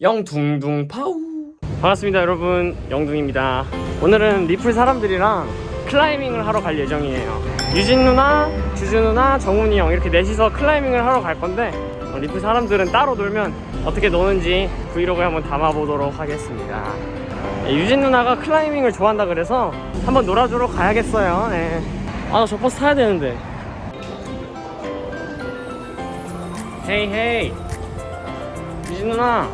영둥둥 파우. 반갑습니다 여러분. 영둥입니다. 오늘은 리플 사람들이랑 클라이밍을 하러 갈 예정이에요. 유진 누나, 주주 누나, 정훈이 형 이렇게 넷이서 클라이밍을 하러 갈 건데 어, 리플 사람들은 따로 놀면 어떻게 노는지 브이로그에 한번 담아보도록 하겠습니다. 네, 유진 누나가 클라이밍을 좋아한다 그래서 한번 놀아주러 가야겠어요. 네. 아저 버스 타야 되는데. 헤이 헤이. 유진 누나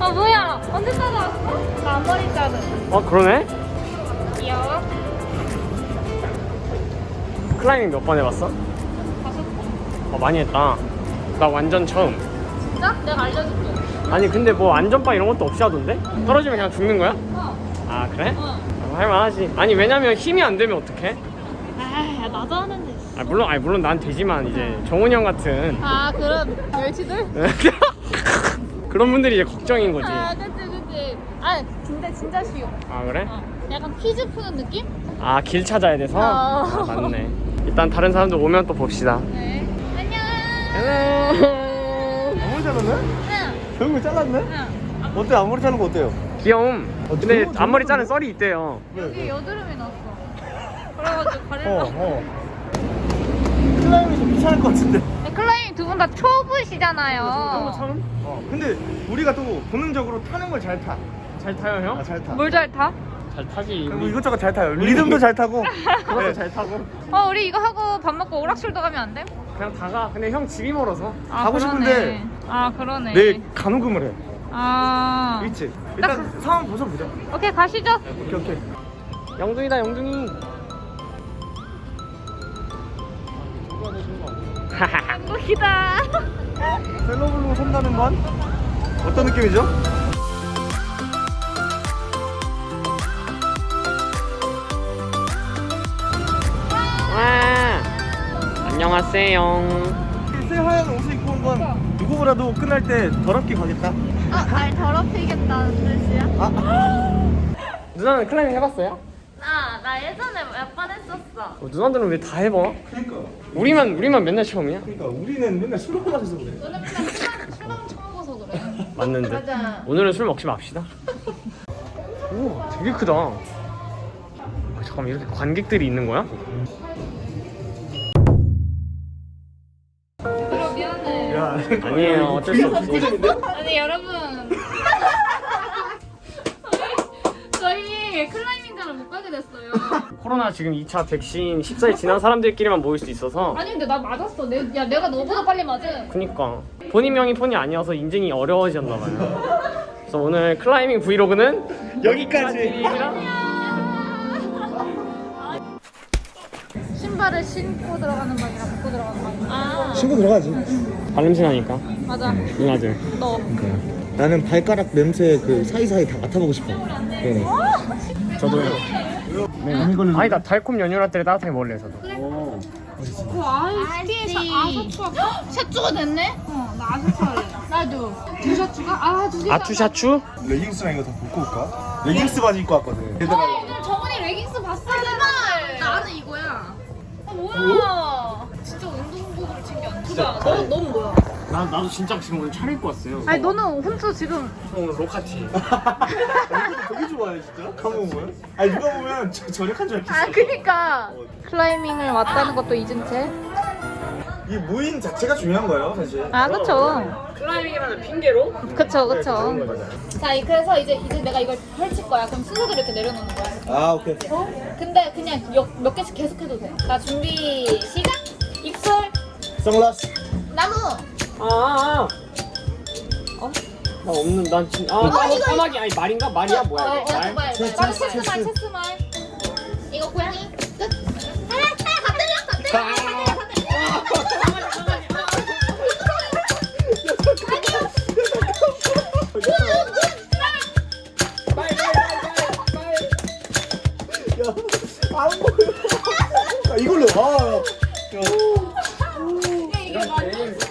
아 뭐야 언제 따라왔어? 나 앞머리 자르 어 그러네? 귀여워 클라이밍 몇 번 해봤어? 다섯 번어 많이 했다 나 완전 처음 진짜? 내가 알려줄게 아니 근데 뭐 안전바 이런 것도 없이 하던데? 떨어지면 그냥 죽는 거야? 어아 그래? 어. 어, 할만하지 아니 왜냐면 힘이 안 되면 어떡해? 아 나도 하는데 아 물론 아니 물론 난 되지만 이제 정훈이 형 같은 아 그런 멸치들? 그런 분들이 이제 걱정인 거지 아 그치 그치 아 근데 진짜 쉬워 아 그래? 어. 약간 퀴즈 푸는 느낌? 아 길 찾아야 돼서? 어. 아, 맞네 일단 다른 사람들 오면 또 봅시다 네 안녕 hello 앞머리 잘랐네? 응 결국에 잘랐네? 응. 어때 앞머리 자른 거 어때요? 귀여움 어, 근데 너무 앞머리 자른? 썰이 있대요 여기 여드름이 났어 그래가지고 가릴라 어 어. 클라이밍이 좀 귀찮을 것 같은데. 네, 클라이밍 두분 다 초보시잖아요 어 근데 우리가 또 본능적으로 타는 걸 잘 타. 잘 타요 형? 아, 잘 타. 뭘 잘 타? 잘 타지 그리고 이것저것 잘 타요. 리듬도 잘 타고. 그것도 네. 잘 타고 어 우리 이거 하고 밥 먹고 오락실도 가면 안 돼? 그냥 다가 근데 형 집이 멀어서 아, 가고 그러네. 싶은데 아 그러네 내일 간호금을 해. 아 있지? 일단 상황 벗어보자. 오케이 가시죠 오케이 오케이. 영둥이다 영둥이 한국이다 셀러블로 산다는 건 어떤 느낌이죠? 와 안녕하세요 새하얀 옷을 입고 온 건 누구보다도 끝날 때 더럽게 가겠다. 어날 더럽히겠다는 뜻이야? 누나는 클라이밍 해봤어요? 아나 예전에 몇 번 했었어. 어, 누나들은 왜 다 해봐? 그러니까. 우리만 우리만 맨날 처음이야? 그러니까 우리는 맨날 술을 마셔서 그래. 너는 그냥 술만 술만 처먹어서 그래. 맞는데? 맞아. 오늘은 술 먹지 맙시다. 우와 되게 크다. 어, 잠깐만 이렇게 관객들이 있는 거야? 미안해. 야, 아니에요. 어쩔 수 없지 아니 여러분. 저희, 저희 클라이밍 가게 됐어요. 코로나 지금 2차 백신 14일 지난 사람들끼리만 모일 수 있어서. 아니 근데 나 맞았어. 내, 야 내가 너보다 빨리 맞은 그니까. 본인 명의 폰이 아니어서 인증이 어려워졌나 봐요. 그래서 오늘 클라이밍 브이로그는 여기까지. 신발을 신고 들어가는 방이랑 벗고 들어가는 방이랑. 아. 친구 들어가지. 발냄새 나니까. 맞아. 누나들 너. 나는 발가락 냄새 그 사이사이 다 맡아보고 싶어. 네. 저도요 네. 아니다 달콤 연유라떼를 따뜻하게 먹을래 저도 그 아이스티에서 아사추가 샷추가 됐네? 어나 아사추 할래 나도 두 샷추가? 아두 아투샤추? 레깅스랑 이거 다 벗고 올까? 레깅스 바지 입고 왔거든. 얘들아. 오늘 정은이 레깅스 봤어 제발 나는 이거야 아 뭐야 진짜 운동복으로 챙겨왔네 진짜 너, 너는 뭐야? 나, 나도 진짜 지금 오늘 차려입고 왔어요 아니 너는 혼자 지금 오늘 로카티 되게 좋아해 진짜. 가만 보면. 아니 누가 보면 저, 저력한 줄 알겠어. 아 그니까 클라이밍을 왔다는 것도 잊은 채? 이 무인 자체가 중요한 거예요 사실. 아 그쵸 클라이밍이라는 핑계로? 그쵸 그쵸 자 이- 그래서 이제 이제 내가 이걸 펼칠 거야 그럼 순서대로 이렇게 내려놓는 거야 아 오케이. 어? 근데 그냥 몇, 몇 개씩 계속 해도 돼자 준비 시작 입술 선글라스. 나무 아, 아, 아. 어? 나 없는 난 진.. 아 까마, 까마귀 아니 말인가? 말이야 뭐야 어, 이거? 어, 말? 말, 체스, 말. 체스, 체스말 체스. 체스말 이거 고양이 끝 아, 아, 때려 다 때려 다 때려 안 보여. 아 이걸로. 아. 야. 야, 이게 않냐?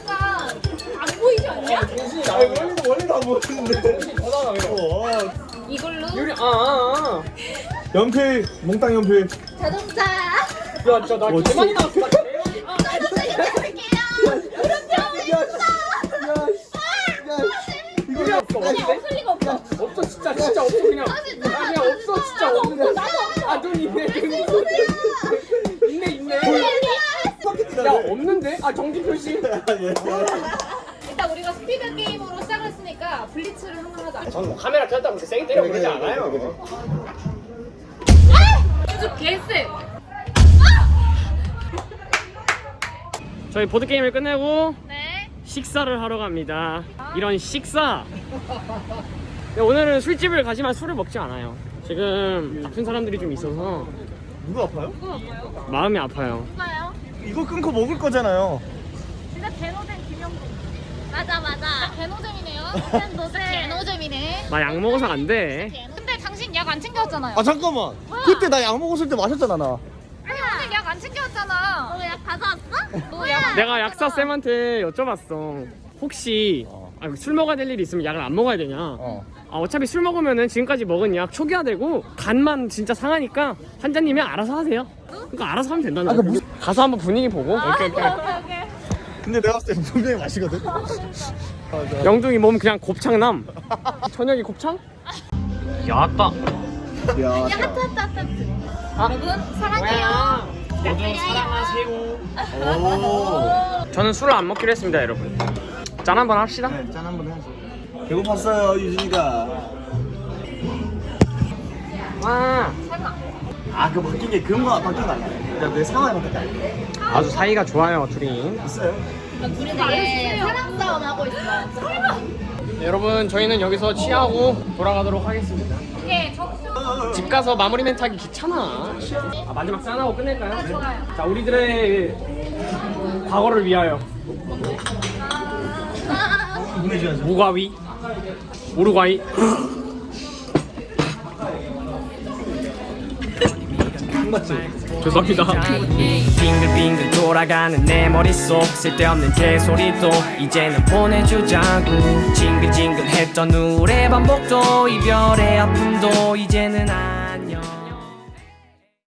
아니 원래도 원래도 안왜 어. 아. 이걸로 유리 아아아 연필 몽땅 연필. 자동차 어, 개많이 나왔어 나 개많이 야, 야, 씨. 없는데? 없을 리가 없어. 없어 진짜 진짜 없어 그냥 아 그냥 없어 진짜 없는데 아눈 있네 있네 있네 야 없는데? 아 정지 표시 일단 우리가 스피드 시작했으니까 블리츠를 한번 하자. 저는 뭐 카메라 켰다고 그렇게 세게 때려 그러지 않아요 쭉 개쎄. 저희 보드 게임을 끝내고 네. 식사를 하러 갑니다 이런 식사 근데 오늘은 술집을 가지만 술을 먹지 않아요 지금 아픈 사람들이 좀 있어서 누구 아파요? 마음이 아파요 누가요? 이거 끊고 먹을 거잖아요. 진짜 개노잼 김영동. 맞아 맞아. 개노잼이네요. 개노잼. 개노잼이네. 나약 먹어서 안돼 근데 당신 약 안 챙겨왔잖아요. 아 잠깐만. 그때 나 약 먹었을 때 마셨잖아 나. 아니 오늘 약 안 챙겨왔잖아. 너 약 가져왔어? 너약 내가 약사 쌤한테 여쭤봤어 혹시 어. 아, 술 먹어야 될 일이 있으면 약을 안 먹어야 되냐 어. 아, 어차피 술 먹으면은 지금까지 먹은 약 초기화되고 간만 진짜 상하니까 환자님이 알아서 하세요. 그러니까 알아서 하면 된다는 아, 거야. 그 무슨- 가서 한번 분위기 보고. 오케이, 오케이. 근데 내가 봤을 때 분명히 마시거든. 영둥이 몸 그냥 곱창남. 저녁이 곱창? 야따. 야. 여러분 사랑해요. 모두 사랑하세요. 오. 저는 술을 안 먹기로 했습니다, 여러분. 짠 한번 합시다. 네, 짠 한번 해야죠. 배고팠어요 유진이가. 와. 아그 바뀐 게 그런 거 바뀐 거 아니야? 그러니까 내 상황이 바뀐 게 아니야. 아주 사이가 좋아요, 둘이. 있어요. 둘이 되게 사랑 싸움 하고 있어. 설마. 여러분, 저희는 여기서 취하고 돌아가도록 하겠습니다. 이게 적수. 집 가서 마무리 멘트 하기 귀찮아. 아, 마지막 짠하고 끝낼까요? 좋아요. 자, 우리들의 과거를 위하여. 무과위 우루과이 죄송합니다. 빙글빙글 돌아가는 내 머릿속 쓸데없는 개소리도 이제는 보내주자고. 징글징글 했던 우울의 반복도 이별의 아픔도 이제는 안